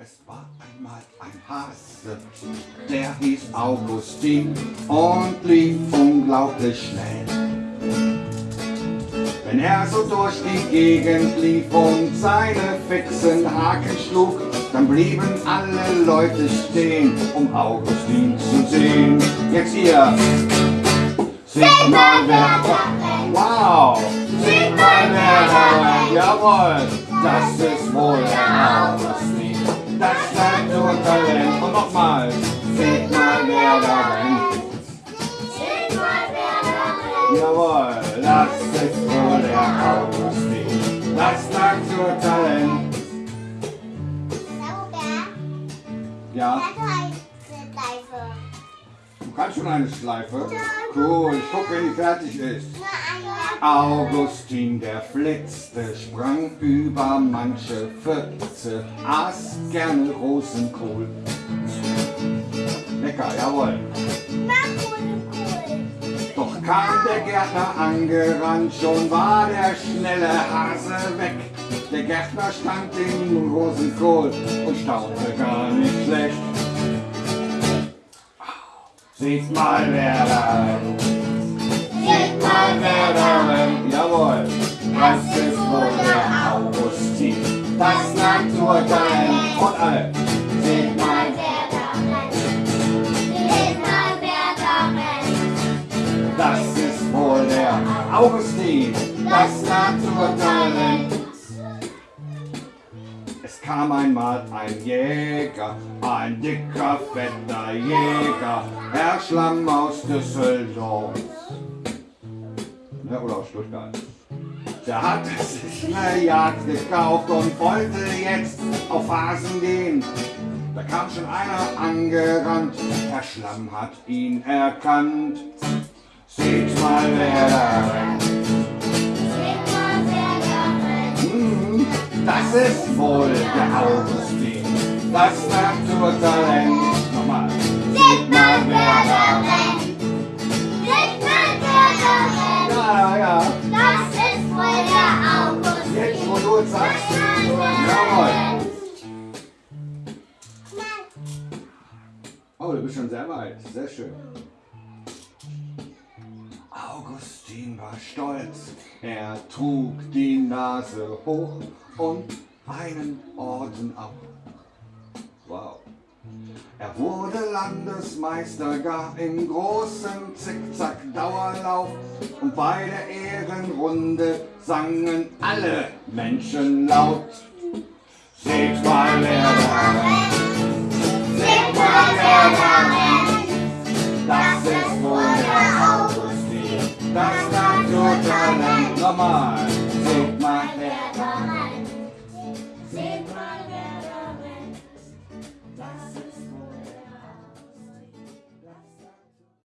Es war einmal ein Hase, der hieß Augustin und lief unglaublich schnell. Wenn er so durch die Gegend lief und seine fixen Haken schlug, dann blieben alle Leute stehen, um Augustin zu sehen. Jetzt hier. Seht mal, wer da. Wow. Seht mal, wer da. Jawohl. Das ist wohl der Augustin das Naturtalent. Und nochmal, seht mal, wer da rennt. Seht mal, wer da rennt. Jawohl, das ist wohl. Ja, kannst schon eine Schleife. Cool, ich guck, wenn die fertig ist. Augustin, der flitzte, sprang über manche Pfütze, aß gerne Rosenkohl. Lecker, jawohl. Doch kam der Gärtner angerannt, schon war der schnelle Hase weg. Der Gärtner stand im Rosenkohl und staunte gar nicht schlecht. Seht mal, wer da rennt. Seht mal, wer da rennt. Jawohl, das ist wohl der Augustin. Das Naturtalent und all. Seht mal, das ist wohl der Augustin. Das Naturtalent. Kam einmal ein Jäger, ein dicker, fetter Jäger, Herr Schlamm aus Düsseldorf. Ja, oder aus Stuttgart. Der hatte sich eine Jagd gekauft und wollte jetzt auf Hasen gehen. Da kam schon einer angerannt, Herr Schlamm hat ihn erkannt. Seht mal, wer da rennt. Das ist wohl der Augustin, das Naturtalent. Nochmal. Seht mal, wer da rennt. Seht mal, wer da rennt. Ja, ja, ja. Das ist wohl der August. Jetzt, wo du es sagst. Jawohl. Oh, du bist schon sehr weit. Sehr schön. Augustin war stolz. Er trug die Nase hoch und einen Orden ab. Wow. Er wurde Landesmeister, gar im großen Zickzack-Dauerlauf. Und bei der Ehrenrunde sangen alle Menschen laut. Seht mal, rennt. Seht mal, rennt. Das ist wohl der Augustin, das Naturtalent. Nochmal, seht mal, da